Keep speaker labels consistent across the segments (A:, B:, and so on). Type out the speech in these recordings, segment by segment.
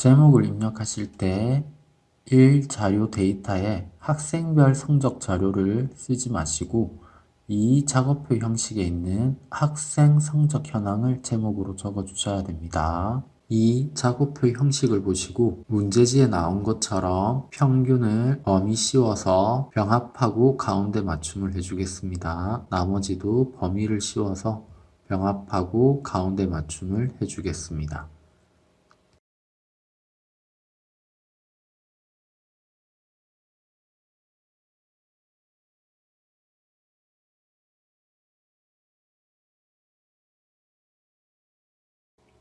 A: 제목을 입력하실 때 1. 자료 데이터에 학생별 성적 자료를 쓰지 마시고 이 작업표 형식에 있는 학생 성적 현황을 제목으로 적어 주셔야 됩니다. 이 작업표 형식을 보시고 문제지에 나온 것처럼 평균을 범위 씌워서 병합하고 가운데 맞춤을 해주겠습니다. 나머지도 범위를 씌워서 병합하고 가운데 맞춤을 해주겠습니다.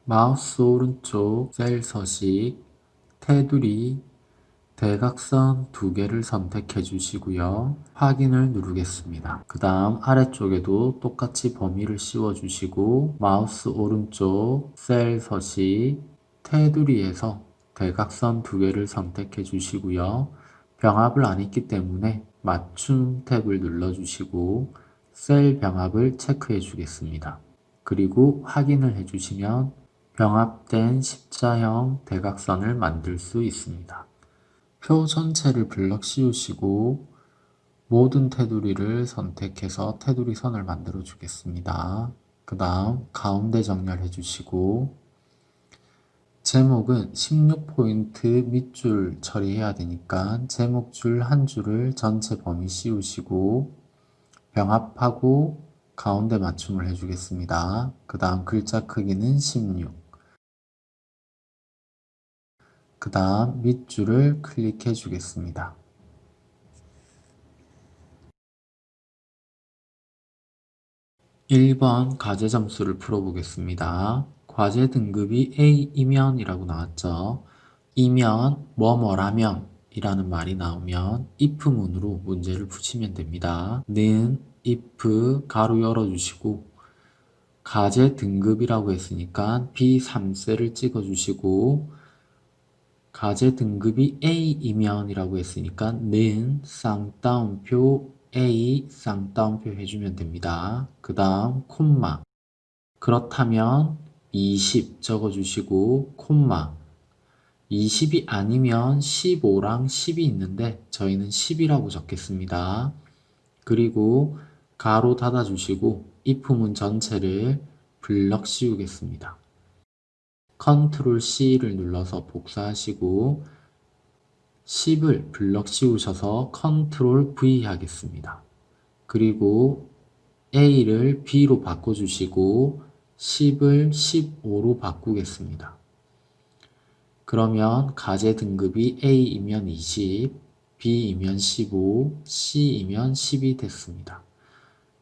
A: 마우스 오른쪽 셀 서식 테두리 대각선 두 개를 선택해 주시고요. 확인을 누르겠습니다. 그 다음 아래쪽에도 똑같이 범위를 씌워 주시고 마우스 오른쪽 셀 서식 테두리에서 대각선 두 개를 선택해 주시고요. 병합을 안 했기 때문에 맞춤 탭을 눌러 주시고 셀 병합을 체크해 주겠습니다. 그리고 확인을 해주시면 병합된 십자형 대각선을 만들 수 있습니다. 표 전체를 블럭 씌우시고 모든 테두리를 선택해서 테두리 선을 만들어 주겠습니다. 그 다음 가운데 정렬해 주시고 제목은 16포인트 밑줄 처리해야 되니까 제목 줄 한 줄을 전체 범위 씌우시고 병합하고 가운데 맞춤을 해주겠습니다. 그 다음 글자 크기는 16 그 다음 밑줄을 클릭해 주겠습니다. (1번) 과제 점수를 풀어보겠습니다. 과제 등급이 A이면 이라고 나왔죠. 이면 뭐뭐라면 이라는 말이 나오면 if문으로 문제를 푸시면 됩니다. 는 if 가로 열어주시고 과제 등급이라고 했으니까 B3셀을 찍어주시고 가제 등급이 A이면 이라고 했으니까 는 쌍따옴표 A 쌍따옴표 해주면 됩니다. 그 다음 콤마 그렇다면 20 적어주시고 콤마 20이 아니면 15랑 10이 있는데 저희는 10이라고 적겠습니다. 그리고 괄호 닫아주시고 if문 전체를 블럭 씌우겠습니다. 컨트롤 C를 눌러서 복사하시고 10을 블럭 씌우셔서 컨트롤 V 하겠습니다. 그리고 A를 B로 바꿔주시고 10을 15로 바꾸겠습니다. 그러면 가제 등급이 A이면 20, B이면 15, C이면 10이 됐습니다.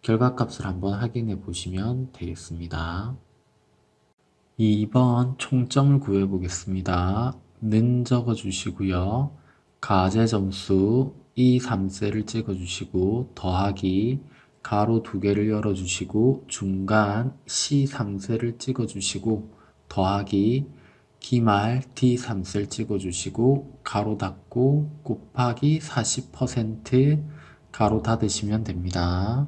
A: 결과값을 한번 확인해 보시면 되겠습니다. 2번 총점을 구해 보겠습니다. 는 적어 주시고요. 가제 점수 이 3셀을 찍어 주시고 더하기 가로 두 개를 열어 주시고 중간 C 3셀을 찍어 주시고 더하기 기말 D 3셀 찍어 주시고 가로 닫고 곱하기 40% 가로 닫으시면 됩니다.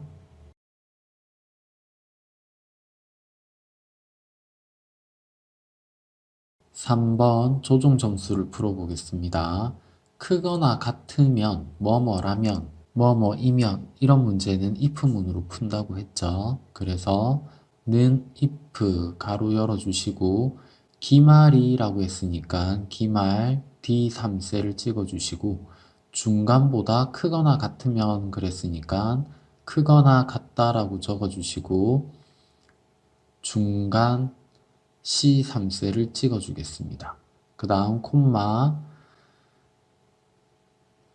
A: 3번 조종 점수를 풀어보겠습니다. 크거나 같으면 뭐뭐라면 뭐뭐이면 이런 문제는 if문으로 푼다고 했죠. 그래서 는 if 가로 열어주시고 기말이라고 했으니까 기말 D3셀을 찍어주시고 중간보다 크거나 같으면 그랬으니까 크거나 같다라고 적어주시고 중간 C3셀을 찍어주겠습니다. 그 다음 콤마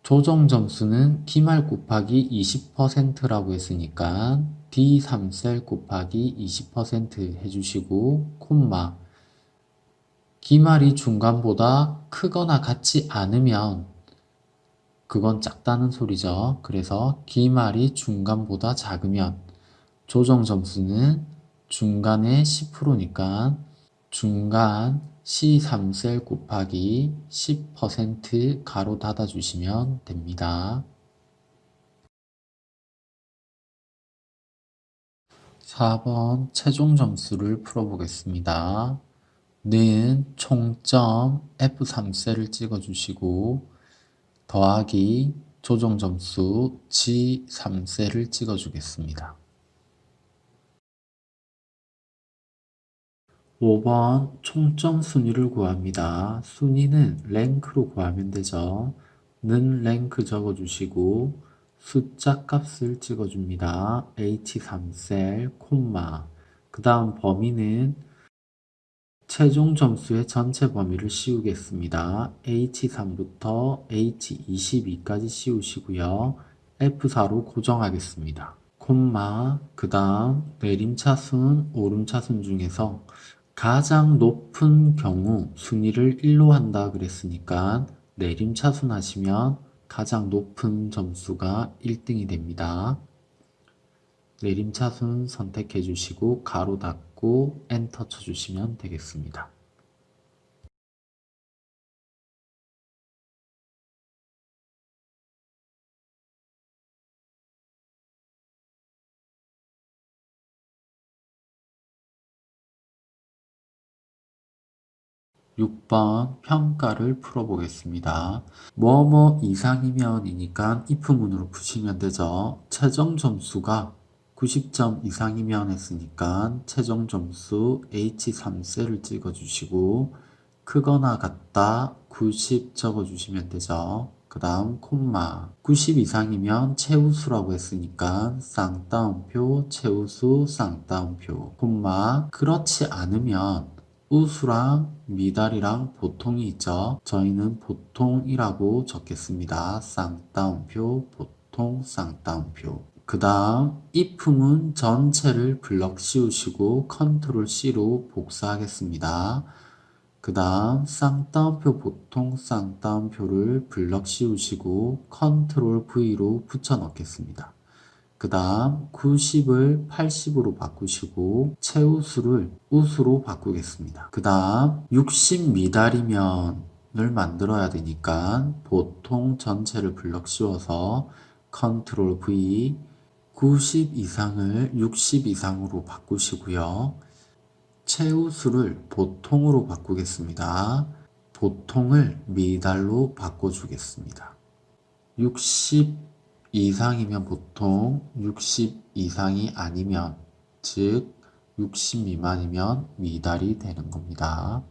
A: 조정 점수는 기말 곱하기 20%라고 했으니까 D3셀 곱하기 20% 해주시고 콤마 기말이 중간보다 크거나 같지 않으면 그건 작다는 소리죠. 그래서 기말이 중간보다 작으면 조정 점수는 중간에 10%니까 중간 C3셀 곱하기 10% 가로 닫아주시면 됩니다. 4번 최종 점수를 풀어보겠습니다. 는 총점 F3셀을 찍어주시고 더하기 조정 점수 G3셀을 찍어주겠습니다. 5번 총점 순위를 구합니다. 순위는 랭크로 구하면 되죠. 는 랭크 적어주시고 숫자 값을 찍어줍니다. H3셀, 콤마 그 다음 범위는 최종 점수의 전체 범위를 씌우겠습니다. H3부터 H22까지 씌우시고요. F4로 고정하겠습니다. 콤마 그 다음 내림차순, 오름차순 중에서 가장 높은 경우 순위를 1로 한다 그랬으니까 내림차순 하시면 가장 높은 점수가 1등이 됩니다. 내림차순 선택해 주시고 가로 닫고 엔터 쳐주시면 되겠습니다. 육번 평가를 풀어보겠습니다. 뭐뭐 이상이면 이니까 if문으로 푸시면 되죠. 최종 점수가 90점 이상이면 했으니까 최종 점수 H3셀을 찍어주시고 크거나 같다 90 적어주시면 되죠. 그 다음 콤마 90 이상이면 최우수라고 했으니까 쌍따옴표 최우수 쌍따옴표 콤마 그렇지 않으면 우수랑 미달이랑 보통이 있죠. 저희는 보통이라고 적겠습니다. 쌍따옴표 보통 쌍따옴표 그 다음 if문 전체를 블럭 씌우시고 컨트롤 C로 복사하겠습니다. 그 다음 쌍따옴표 보통 쌍따옴표를 블럭 씌우시고 컨트롤 V로 붙여 넣겠습니다. 그 다음 90을 80으로 바꾸시고 최우수를 우수로 바꾸겠습니다. 그 다음 60 미달이면을 만들어야 되니까 보통 전체를 블럭 씌워서 컨트롤 V 90 이상을 60 이상으로 바꾸시고요. 최우수를 보통으로 바꾸겠습니다. 보통을 미달로 바꿔주겠습니다. 60 이상이면 보통, 60 이상이 아니면, 즉, 60 미만이면 미달이 되는 겁니다.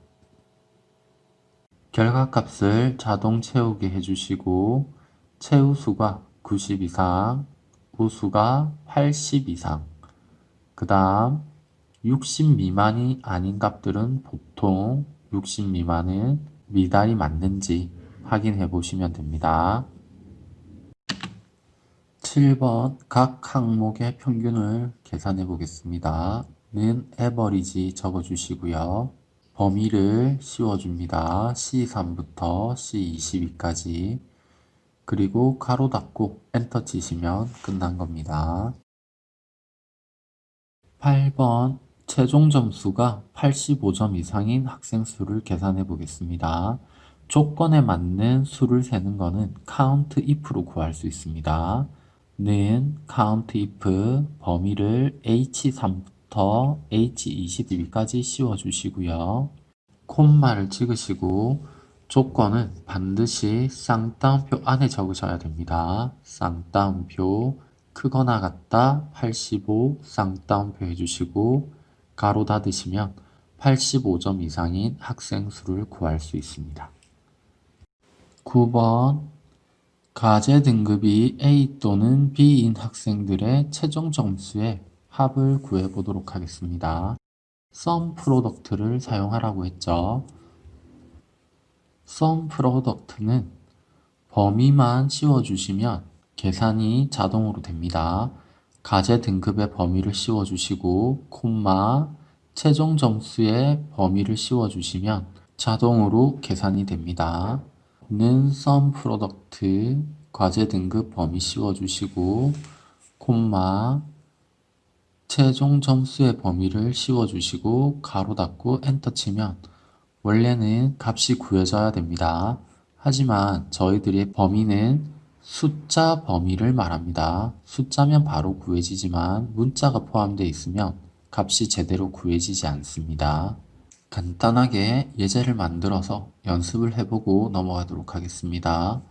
A: 결과값을 자동 채우게 해주시고, 최우수가 90 이상, 우수가 80 이상, 그 다음 60 미만이 아닌 값들은 보통 60 미만은 미달이 맞는지 확인해 보시면 됩니다. 7번 각 항목의 평균을 계산해 보겠습니다. 는 에버리지 적어주시고요. 범위를 씌워줍니다. C3부터 C22까지 그리고 가로 닫고 엔터 치시면 끝난 겁니다. 8번 최종 점수가 85점 이상인 학생 수를 계산해 보겠습니다. 조건에 맞는 수를 세는 것은 count if로 구할 수 있습니다. 는 count if 범위를 h3부터 h22까지 씌워주시고요. 콤마를 찍으시고 조건은 반드시 쌍따옴표 안에 적으셔야 됩니다. 쌍따옴표 크거나 같다 85 쌍따옴표 해주시고 가로 닫으시면 85점 이상인 학생 수를 구할 수 있습니다. 9번 과제 등급이 A 또는 B인 학생들의 최종 점수의 합을 구해보도록 하겠습니다. SUMPRODUCT를 사용하라고 했죠. SUMPRODUCT는 범위만 씌워주시면 계산이 자동으로 됩니다. 과제 등급의 범위를 씌워주시고 콤마 최종 점수의 범위를 씌워주시면 자동으로 계산이 됩니다. 는 SUMPRODUCT 과제 등급 범위 씌워주시고 콤마 최종 점수의 범위를 씌워주시고 가로 닫고 엔터 치면 원래는 값이 구해져야 됩니다. 하지만 저희들의 범위는 숫자 범위를 말합니다. 숫자면 바로 구해지지만 문자가 포함되어 있으면 값이 제대로 구해지지 않습니다. 간단하게 예제를 만들어서 연습을 해보고 넘어가도록 하겠습니다.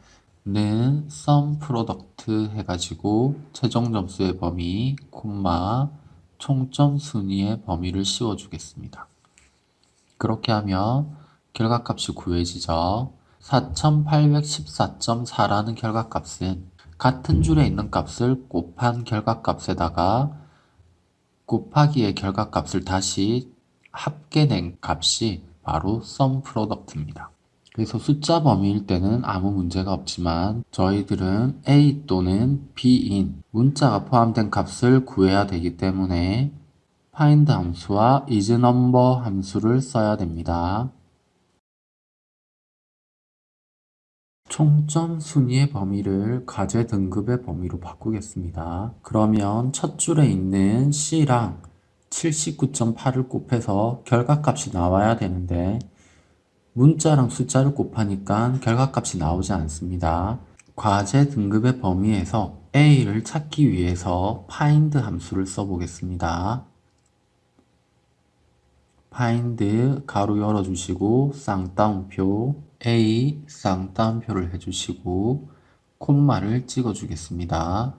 A: 는 sum product 해가지고 최종 점수의 범위, 콤마, 총점 순위의 범위를 씌워주겠습니다. 그렇게 하면 결과값이 구해지죠. 4814.4라는 결과값은 같은 줄에 있는 값을 곱한 결과값에다가 곱하기의 결과값을 다시 합계낸 값이 바로 sum product입니다. 그래서 숫자 범위일 때는 아무 문제가 없지만 저희들은 A 또는 B인 문자가 포함된 값을 구해야 되기 때문에 find 함수와 isNumber 함수를 써야 됩니다. 총점 순위의 범위를 과제 등급의 범위로 바꾸겠습니다. 그러면 첫 줄에 있는 C랑 79.8을 곱해서 결과값이 나와야 되는데 문자랑 숫자를 곱하니까 결과값이 나오지 않습니다. 과제 등급의 범위에서 A를 찾기 위해서 find 함수를 써보겠습니다. find 가로 열어주시고 쌍따옴표 A 쌍따옴표를 해주시고 콤마를 찍어주겠습니다.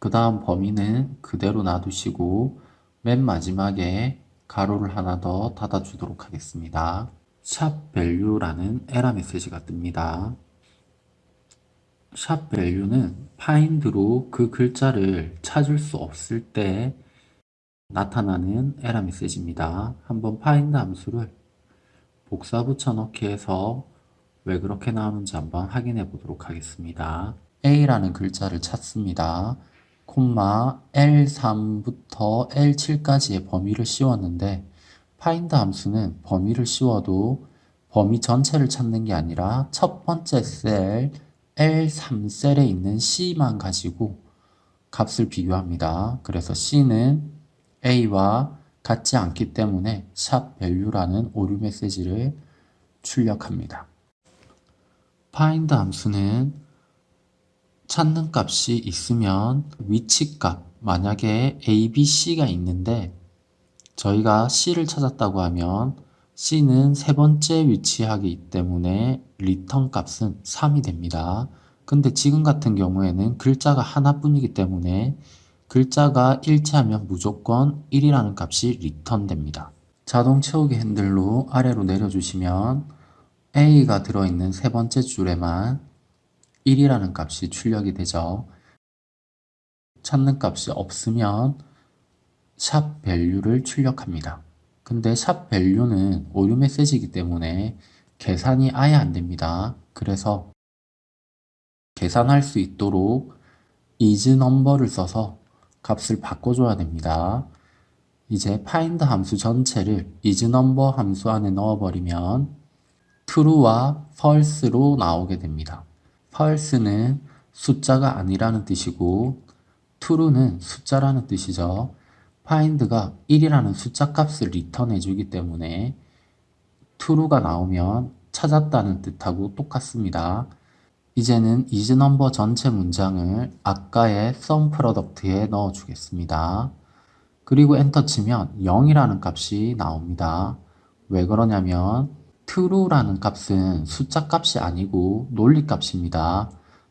A: 그 다음 범위는 그대로 놔두시고 맨 마지막에 가로를 하나 더 닫아주도록 하겠습니다. 샵 value라는 에러 메시지가 뜹니다. 샵 value는 find로 그 글자를 찾을 수 없을 때 나타나는 에러 메시지입니다. 한번 find 함수를 복사 붙여넣기 해서 왜 그렇게 나오는지 한번 확인해 보도록 하겠습니다. A라는 글자를 찾습니다. 콤마 L3부터 L7까지의 범위를 씌웠는데 find 함수는 범위를 씌워도 범위 전체를 찾는 게 아니라 첫 번째 셀 L3셀에 있는 C만 가지고 값을 비교합니다. 그래서 C는 A와 같지 않기 때문에 샵 value라는 오류 메시지를 출력합니다. find 함수는 찾는 값이 있으면 위치값 만약에 a, b, c가 있는데 저희가 c를 찾았다고 하면 c는 세 번째 위치하기 때문에 리턴 값은 3이 됩니다. 근데 지금 같은 경우에는 글자가 하나뿐이기 때문에 글자가 일치하면 무조건 1이라는 값이 리턴 됩니다. 자동 채우기 핸들로 아래로 내려주시면 A가 들어있는 세 번째 줄에만 1이라는 값이 출력이 되죠. 찾는 값이 없으면 샵 value를 출력합니다. 근데 샵 value는 오류 메시지이기 때문에 계산이 아예 안 됩니다. 그래서 계산할 수 있도록 isNumber를 써서 값을 바꿔줘야 됩니다. 이제 find 함수 전체를 isNumber 함수 안에 넣어버리면 true와 false로 나오게 됩니다. False는 숫자가 아니라는 뜻이고 true는 숫자라는 뜻이죠. find가 1이라는 숫자 값을 리턴해 주기 때문에 true가 나오면 찾았다는 뜻하고 똑같습니다. 이제는 isNumber 전체 문장을 아까의 sum product에 넣어 주겠습니다. 그리고 엔터 치면 0이라는 값이 나옵니다. 왜 그러냐면 true라는 값은 숫자 값이 아니고 논리 값입니다.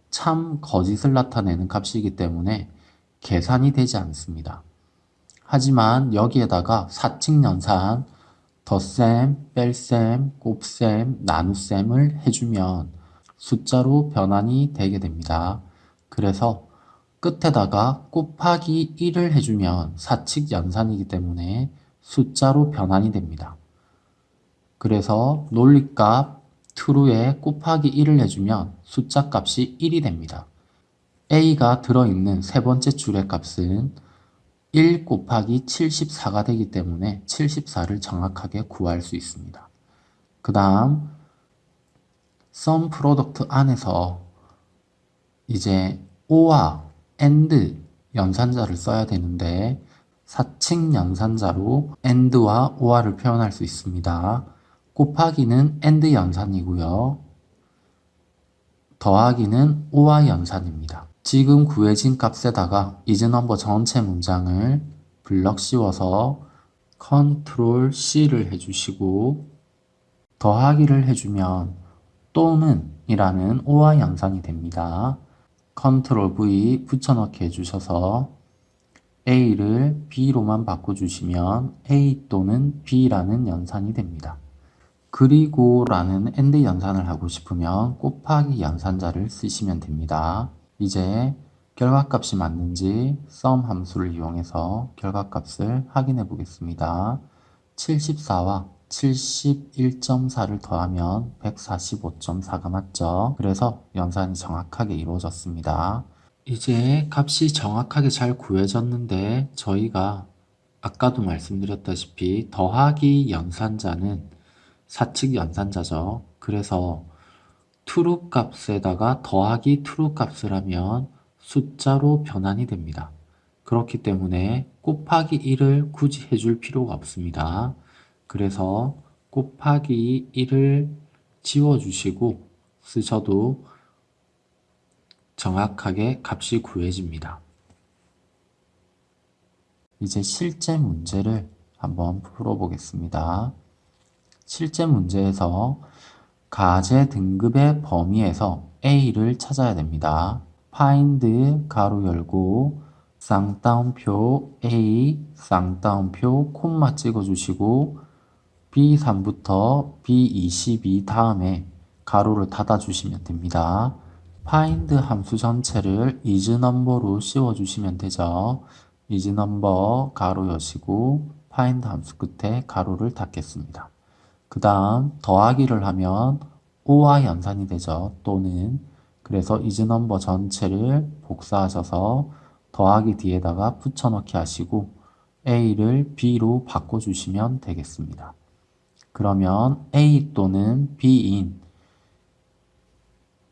A: 참 거짓을 나타내는 값이기 때문에 계산이 되지 않습니다. 하지만 여기에다가 사칙 연산, 덧셈, 뺄셈, 곱셈, 나눗셈을 해주면 숫자로 변환이 되게 됩니다. 그래서 끝에다가 곱하기 1을 해주면 사칙 연산이기 때문에 숫자로 변환이 됩니다. 그래서 논리값 true에 곱하기 1을 해주면 숫자 값이 1이 됩니다. a가 들어있는 세 번째 줄의 값은 1 곱하기 74가 되기 때문에 74를 정확하게 구할 수 있습니다. 그 다음 sum product 안에서 이제 o와 and 연산자를 써야 되는데 사칙 연산자로 and와 or를 표현할 수 있습니다. 곱하기는 and 연산이고요. 더하기는 o와 연산입니다. 지금 구해진 값에다가 isNumber 전체 문장을 블럭 씌워서 컨트롤 C를 해주시고 더하기를 해주면 또는 이라는 오와 연산이 됩니다. 컨트롤 V 붙여넣기 해주셔서 A를 B로만 바꿔주시면 A 또는 B라는 연산이 됩니다. 그리고 라는 AND 연산을 하고 싶으면 곱하기 연산자를 쓰시면 됩니다. 이제 결과값이 맞는지 sum 함수를 이용해서 결과값을 확인해 보겠습니다. 74와 71.4를 더하면 145.4가 맞죠? 그래서 연산이 정확하게 이루어졌습니다. 이제 값이 정확하게 잘 구해졌는데 저희가 아까도 말씀드렸다시피 더하기 연산자는 사칙 연산자죠. 그래서 true 값에다가 더하기 true 값을 하면 숫자로 변환이 됩니다. 그렇기 때문에 곱하기 1을 굳이 해줄 필요가 없습니다. 그래서 곱하기 1을 지워주시고 쓰셔도 정확하게 값이 구해집니다. 이제 실제 문제를 한번 풀어보겠습니다. 실제 문제에서 가제 등급의 범위에서 A를 찾아야 됩니다. find 가로 열고 쌍따옴표 A 쌍따옴표 콤마 찍어주시고 B3부터 B22 다음에 가로를 닫아주시면 됩니다. find 함수 전체를 isNumber로 씌워주시면 되죠. isNumber 가로 여시고 find 함수 끝에 가로를 닫겠습니다. 그 다음 더하기를 하면 5와 연산이 되죠. 또는 그래서 isNumber 전체를 복사하셔서 더하기 뒤에다가 붙여넣기 하시고 A를 B로 바꿔주시면 되겠습니다. 그러면 A 또는 B인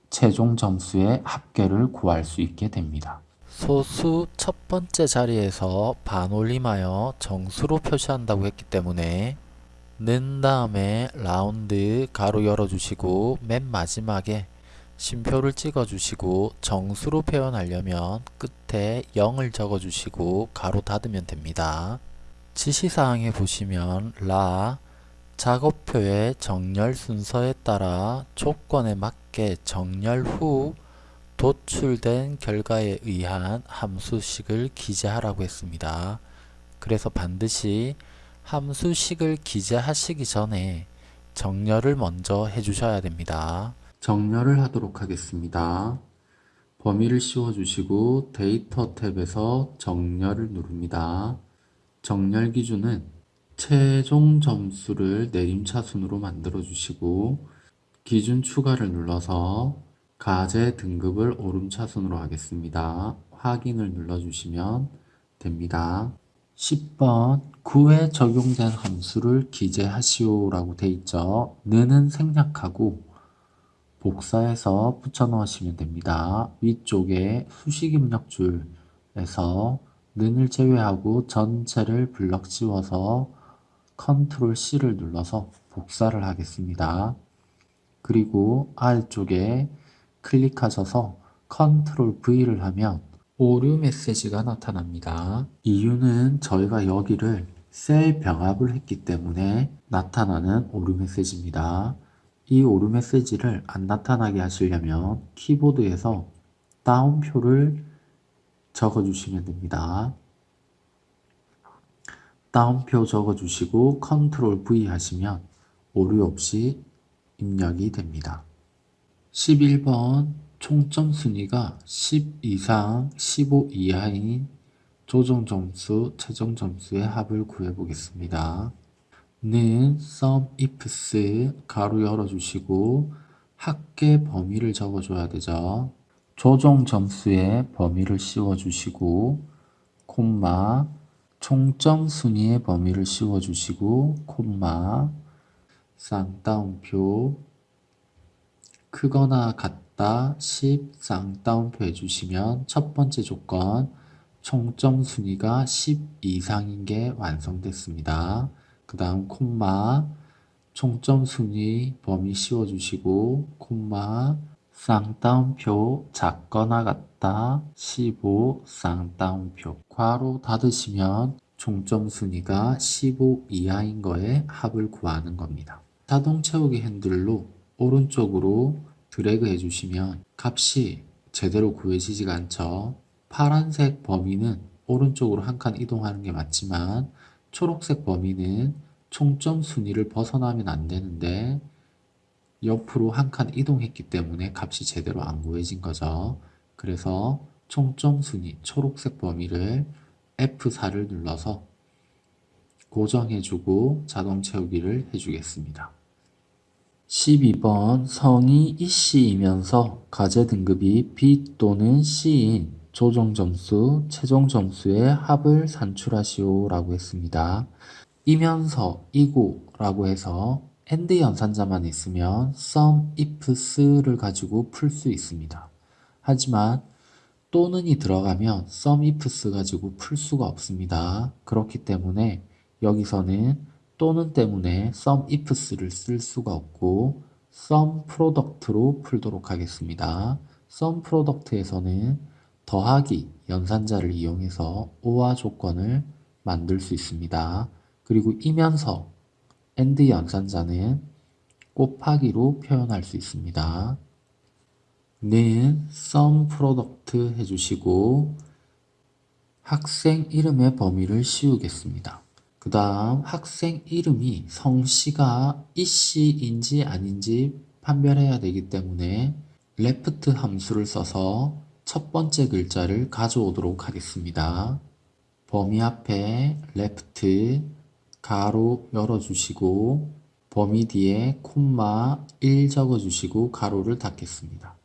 A: 최종 점수의 합계를 구할 수 있게 됩니다. 소수 첫 번째 자리에서 반올림하여 정수로 표시한다고 했기 때문에 는 다음에 라운드 가로 열어주시고 맨 마지막에 심표를 찍어주시고 정수로 표현하려면 끝에 0을 적어주시고 가로 닫으면 됩니다. 지시사항에 보시면 라 작업표의 정렬 순서에 따라 조건에 맞게 정렬 후 도출된 결과에 의한 함수식을 기재하라고 했습니다. 그래서 반드시 함수식을 기재하시기 전에 정렬을 먼저 해주셔야 됩니다. 정렬을 하도록 하겠습니다. 범위를 씌워주시고 데이터 탭에서 정렬을 누릅니다. 정렬 기준은 최종 점수를 내림차순으로 만들어 주시고 기준 추가를 눌러서 가제 등급을 오름차순으로 하겠습니다. 확인을 눌러주시면 됩니다. 10번 9에 적용된 함수를 기재하시오 라고 돼 있죠. 는은 생략하고 복사해서 붙여 넣으시면 됩니다. 위쪽에 수식 입력 줄에서 는을 제외하고 전체를 블럭 씌워서 컨트롤 C를 눌러서 복사를 하겠습니다. 그리고 아래쪽에 클릭하셔서 컨트롤 V를 하면 오류 메시지가 나타납니다. 이유는 저희가 여기를 셀 병합을 했기 때문에 나타나는 오류 메시지입니다. 이 오류 메시지를 안 나타나게 하시려면 키보드에서 따옴표를 적어주시면 됩니다. 따옴표 적어주시고 컨트롤 V 하시면 오류 없이 입력이 됩니다. 11번 총점 순위가 10 이상 15 이하인 조정 점수, 최종 점수의 합을 구해 보겠습니다. 는 sum ifs 가로 열어주시고 합계 범위를 적어줘야 되죠. 조정 점수의 범위를 씌워주시고 콤마 총점 순위의 범위를 씌워주시고 콤마 쌍따옴표 크거나 같다 10 쌍따옴표 해주시면 첫 번째 조건 총점 순위가 10 이상인 게 완성됐습니다. 그 다음 콤마 총점 순위 범위 씌워주시고 콤마 쌍따옴표 작거나 같다 15 쌍따옴표 괄호 닫으시면 총점 순위가 15 이하인 거에 합을 구하는 겁니다. 자동 채우기 핸들로 오른쪽으로 드래그 해주시면 값이 제대로 구해지지가 않죠. 파란색 범위는 오른쪽으로 한 칸 이동하는 게 맞지만 초록색 범위는 총점 순위를 벗어나면 안 되는데 옆으로 한 칸 이동했기 때문에 값이 제대로 안 구해진 거죠. 그래서 총점 순위 초록색 범위를 F4를 눌러서 고정해주고 자동 채우기를 해주겠습니다. 12번 성이 이씨이면서 과제 등급이 B 또는 C인 조정 점수, 최종 점수의 합을 산출하시오 라고 했습니다. 이면서, 이고 라고 해서 AND 연산자만 있으면 SUMIFS를 가지고 풀 수 있습니다. 하지만 또는이 들어가면 SUMIFS 가지고 풀 수가 없습니다. 그렇기 때문에 여기서는 또는 때문에 SUM, IFS를 쓸 수가 없고 SUM product로 풀도록 하겠습니다. SUM product에서는 더하기 연산자를 이용해서 OR 조건을 만들 수 있습니다. 그리고 이면서 AND 연산자는 곱하기로 표현할 수 있습니다. 는 sum product 해주시고 학생 이름의 범위를 씌우겠습니다. 그 다음 학생 이름이 성씨가 이씨인지 아닌지 판별해야 되기 때문에 left 함수를 써서 첫 번째 글자를 가져오도록 하겠습니다. 범위 앞에 left 가로 열어주시고 범위 뒤에 콤마 1 적어주시고 가로를 닫겠습니다.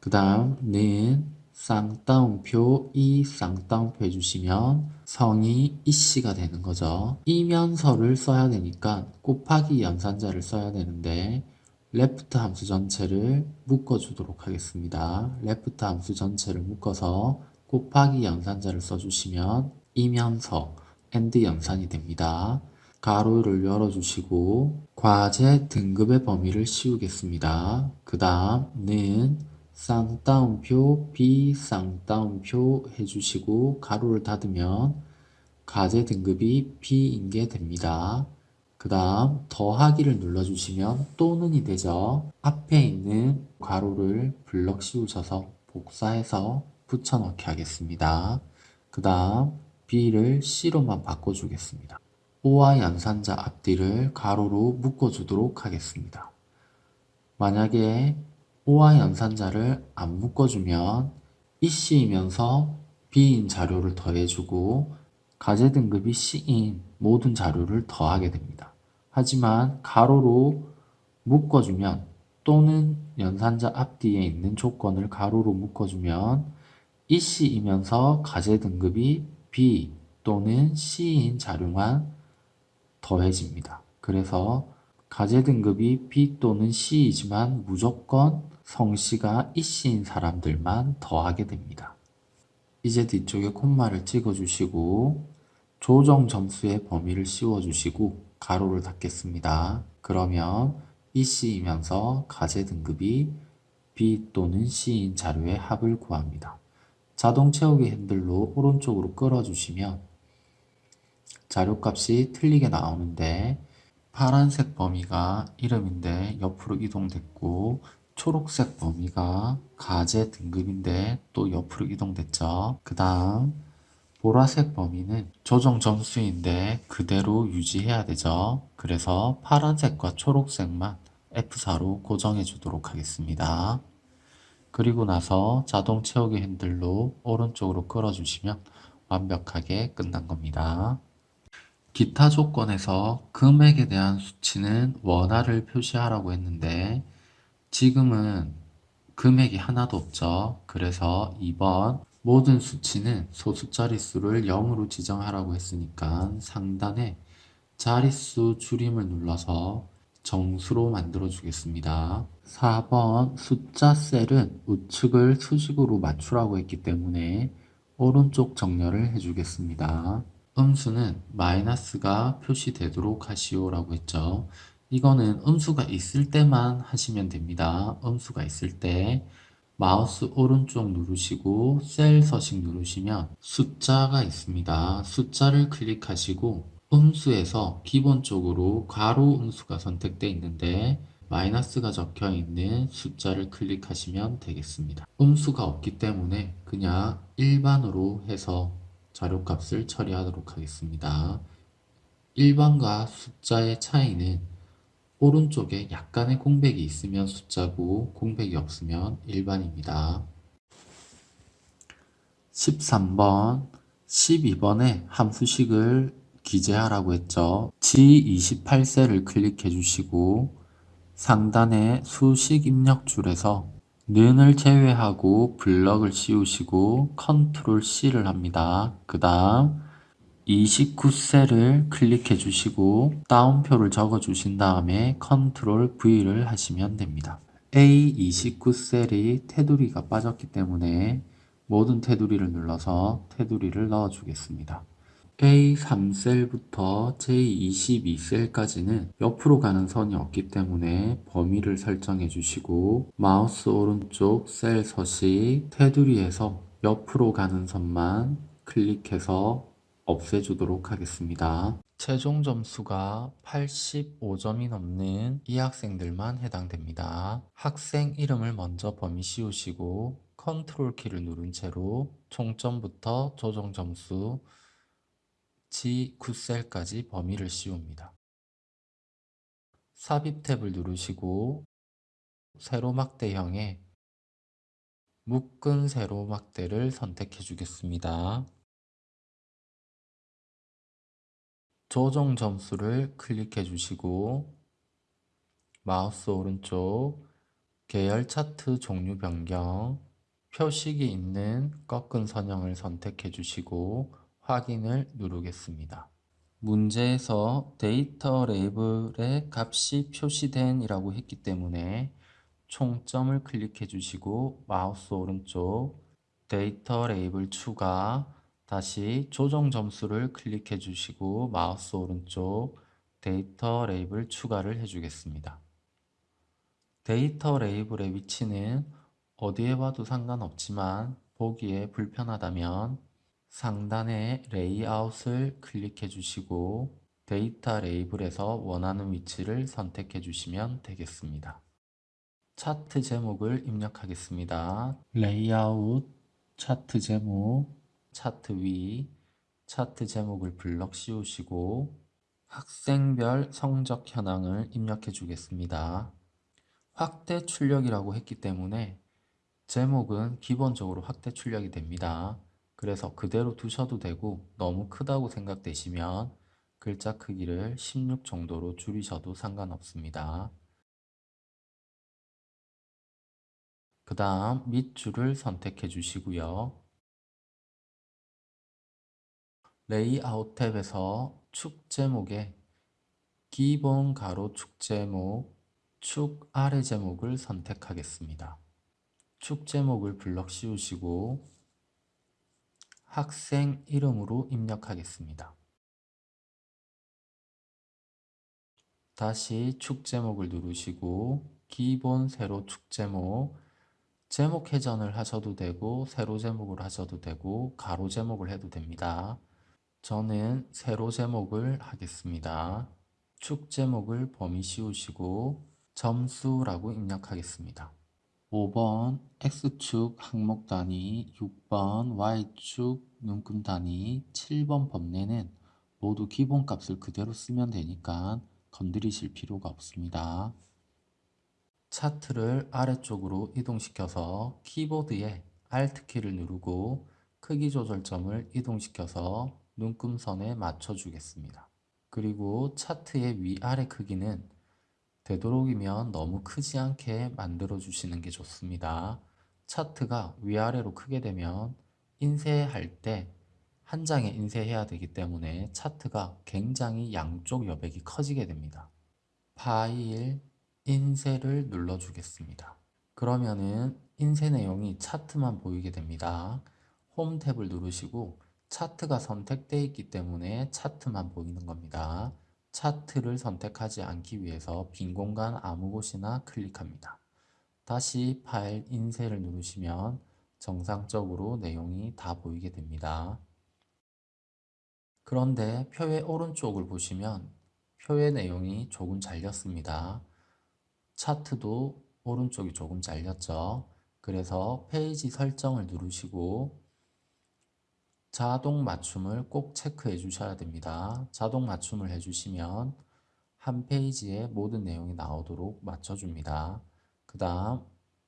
A: 그 다음 는 쌍따옴표 이 쌍따옴표 해주시면 성이 이씨가 되는 거죠. 이면서를 써야 되니까 곱하기 연산자를 써야 되는데 left 함수 전체를 묶어주도록 하겠습니다. left 함수 전체를 묶어서 곱하기 연산자를 써주시면 이면서 and 연산이 됩니다. 가로를 열어주시고 과제 등급의 범위를 씌우겠습니다. 그 다음 는 쌍따옴표 비쌍따옴표 해주시고 가로를 닫으면 과제 등급이 B인 게 됩니다. 그 다음 더하기를 눌러주시면 또는이 되죠. 앞에 있는 괄호를 블럭 씌우셔서 복사해서 붙여넣기 하겠습니다. 그 다음 B를 C로만 바꿔주겠습니다. O와 연산자 앞뒤를 가로로 묶어주도록 하겠습니다. 만약에 O와 연산자를 안 묶어주면 이C이면서 B인 자료를 더해주고 가제 등급이 C인 모든 자료를 더하게 됩니다. 하지만 가로로 묶어주면 또는 연산자 앞뒤에 있는 조건을 가로로 묶어주면 이C이면서 가제 등급이 B 또는 C인 자료만 더해집니다. 그래서 가제 등급이 B 또는 C이지만 무조건 성씨가 이씨인 사람들만 더하게 됩니다. 이제 뒤쪽에 콤마를 찍어주시고 조정 점수의 범위를 씌워주시고 가로를 닫겠습니다. 그러면 이씨이면서 가제 등급이 B 또는 C인 자료의 합을 구합니다. 자동 채우기 핸들로 오른쪽으로 끌어주시면 자료값이 틀리게 나오는데 파란색 범위가 이름인데 옆으로 이동됐고 초록색 범위가 가제 등급인데 또 옆으로 이동됐죠. 그 다음 보라색 범위는 조정 점수인데 그대로 유지해야 되죠. 그래서 파란색과 초록색만 F4로 고정해 주도록 하겠습니다. 그리고 나서 자동 채우기 핸들로 오른쪽으로 끌어주시면 완벽하게 끝난 겁니다. 기타 조건에서 금액에 대한 수치는 원화를 표시하라고 했는데 지금은 금액이 하나도 없죠. 그래서 2번 모든 수치는 소수 자릿수를 0으로 지정하라고 했으니까 상단에 자릿수 줄임을 눌러서 정수로 만들어 주겠습니다. 4번 숫자 셀은 우측을 수직으로 맞추라고 했기 때문에 오른쪽 정렬을 해주겠습니다. 음수는 마이너스가 표시되도록 하시오 라고 했죠. 이거는 음수가 있을 때만 하시면 됩니다. 음수가 있을 때 마우스 오른쪽 누르시고 셀 서식 누르시면 숫자가 있습니다. 숫자를 클릭하시고 음수에서 기본적으로 가로 음수가 선택되어 있는데 마이너스가 적혀 있는 숫자를 클릭하시면 되겠습니다. 음수가 없기 때문에 그냥 일반으로 해서 자료값을 처리하도록 하겠습니다. 일반과 숫자의 차이는 오른쪽에 약간의 공백이 있으면 숫자고 공백이 없으면 일반입니다. 13번, 12번에 함수식을 기재하라고 했죠. G28셀을 클릭해 주시고 상단에 수식 입력 줄에서 는을 제외하고 블럭을 씌우시고 컨트롤 C를 합니다. 그 다음 29셀을 클릭해 주시고 따옴표를 적어 주신 다음에 컨트롤 V를 하시면 됩니다. A29셀이 테두리가 빠졌기 때문에 모든 테두리를 눌러서 테두리를 넣어 주겠습니다. A3셀부터 J22셀까지는 옆으로 가는 선이 없기 때문에 범위를 설정해 주시고 마우스 오른쪽 셀 서식 테두리에서 옆으로 가는 선만 클릭해서 없애주도록 하겠습니다. 최종 점수가 85점이 넘는 이 학생들만 해당됩니다. 학생 이름을 먼저 범위 씌우시고 컨트롤 키를 누른 채로 총점부터 조정 점수 G9셀까지 범위를 씌웁니다. 삽입 탭을 누르시고 세로막대형의 묶은 세로막대를 선택해 주겠습니다. 조정 점수를 클릭해 주시고 마우스 오른쪽 계열 차트 종류 변경 표식이 있는 꺾은 선형을 선택해 주시고 확인을 누르겠습니다. 문제에서 데이터 레이블에 값이 표시된 이라고 했기 때문에 총점을 클릭해 주시고 마우스 오른쪽 데이터 레이블 추가 다시 조정 점수를 클릭해 주시고 마우스 오른쪽 데이터 레이블 추가를 해주겠습니다. 데이터 레이블의 위치는 어디에 놔도 상관없지만 보기에 불편하다면 상단의 레이아웃을 클릭해 주시고 데이터 레이블에서 원하는 위치를 선택해 주시면 되겠습니다. 차트 제목을 입력하겠습니다. 레이아웃, 차트 제목, 차트 위, 차트 제목을 블럭 씌우시고 학생별 성적 현황을 입력해 주겠습니다. 확대 출력이라고 했기 때문에 제목은 기본적으로 확대 출력이 됩니다. 그래서 그대로 두셔도 되고 너무 크다고 생각되시면 글자 크기를 16 정도로 줄이셔도 상관없습니다. 그 다음 밑줄을 선택해 주시고요. 레이아웃 탭에서 축 제목에 기본 가로 축 제목, 축 아래 제목을 선택하겠습니다. 축 제목을 블럭 씌우시고 학생 이름으로 입력하겠습니다. 다시 축 제목을 누르시고 기본 세로 축 제목 제목 회전을 하셔도 되고 세로 제목을 하셔도 되고 가로 제목을 해도 됩니다. 저는 세로 제목을 하겠습니다. 축 제목을 범위 씌우시고 점수라고 입력하겠습니다. 5번 X축 항목 단위, 6번 Y축 눈금 단위, 7번 범례는 모두 기본값을 그대로 쓰면 되니까 건드리실 필요가 없습니다. 차트를 아래쪽으로 이동시켜서 키보드에 Alt키를 누르고 크기 조절점을 이동시켜서 눈금선에 맞춰주겠습니다. 그리고 차트의 위아래 크기는 되도록이면 너무 크지 않게 만들어 주시는 게 좋습니다. 차트가 위아래로 크게 되면 인쇄할 때 한 장에 인쇄해야 되기 때문에 차트가 굉장히 양쪽 여백이 커지게 됩니다. 파일, 인쇄를 눌러주겠습니다. 그러면은 인쇄 내용이 차트만 보이게 됩니다. 홈 탭을 누르시고 차트가 선택되어 있기 때문에 차트만 보이는 겁니다. 차트를 선택하지 않기 위해서 빈 공간 아무 곳이나 클릭합니다. 다시 파일 인쇄를 누르시면 정상적으로 내용이 다 보이게 됩니다. 그런데 표의 오른쪽을 보시면 표의 내용이 조금 잘렸습니다. 차트도 오른쪽이 조금 잘렸죠. 그래서 페이지 설정을 누르시고 자동 맞춤을 꼭 체크해 주셔야 됩니다. 자동 맞춤을 해주시면 한 페이지에 모든 내용이 나오도록 맞춰줍니다. 그 다음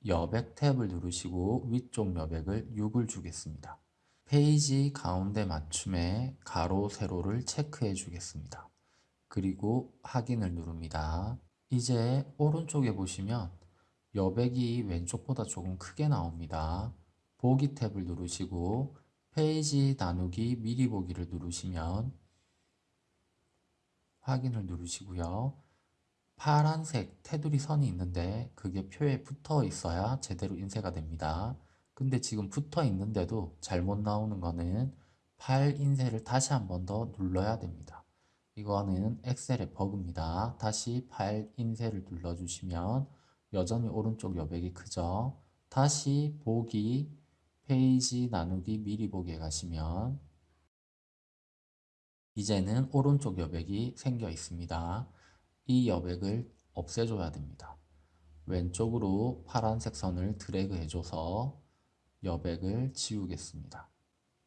A: 여백 탭을 누르시고 위쪽 여백을 6을 주겠습니다. 페이지 가운데 맞춤에 가로, 세로를 체크해 주겠습니다. 그리고 확인을 누릅니다. 이제 오른쪽에 보시면 여백이 왼쪽보다 조금 크게 나옵니다. 보기 탭을 누르시고 페이지 나누기 미리 보기를 누르시면 확인을 누르시고요. 파란색 테두리 선이 있는데 그게 표에 붙어 있어야 제대로 인쇄가 됩니다. 근데 지금 붙어 있는데도 잘못 나오는 거는 파일 인쇄를 다시 한 번 더 눌러야 됩니다. 이거는 엑셀의 버그입니다. 다시 파일 인쇄를 눌러주시면 여전히 오른쪽 여백이 크죠. 다시 보기, 페이지 나누기 미리 보기에 가시면 이제는 오른쪽 여백이 생겨 있습니다. 이 여백을 없애줘야 됩니다. 왼쪽으로 파란색 선을 드래그 해줘서 여백을 지우겠습니다.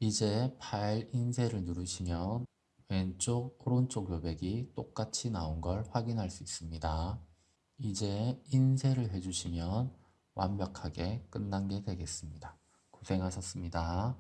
A: 이제 파일 인쇄를 누르시면 왼쪽, 오른쪽 여백이 똑같이 나온 걸 확인할 수 있습니다. 이제 인쇄를 해주시면 완벽하게 끝난 게 되겠습니다. 고생하셨습니다.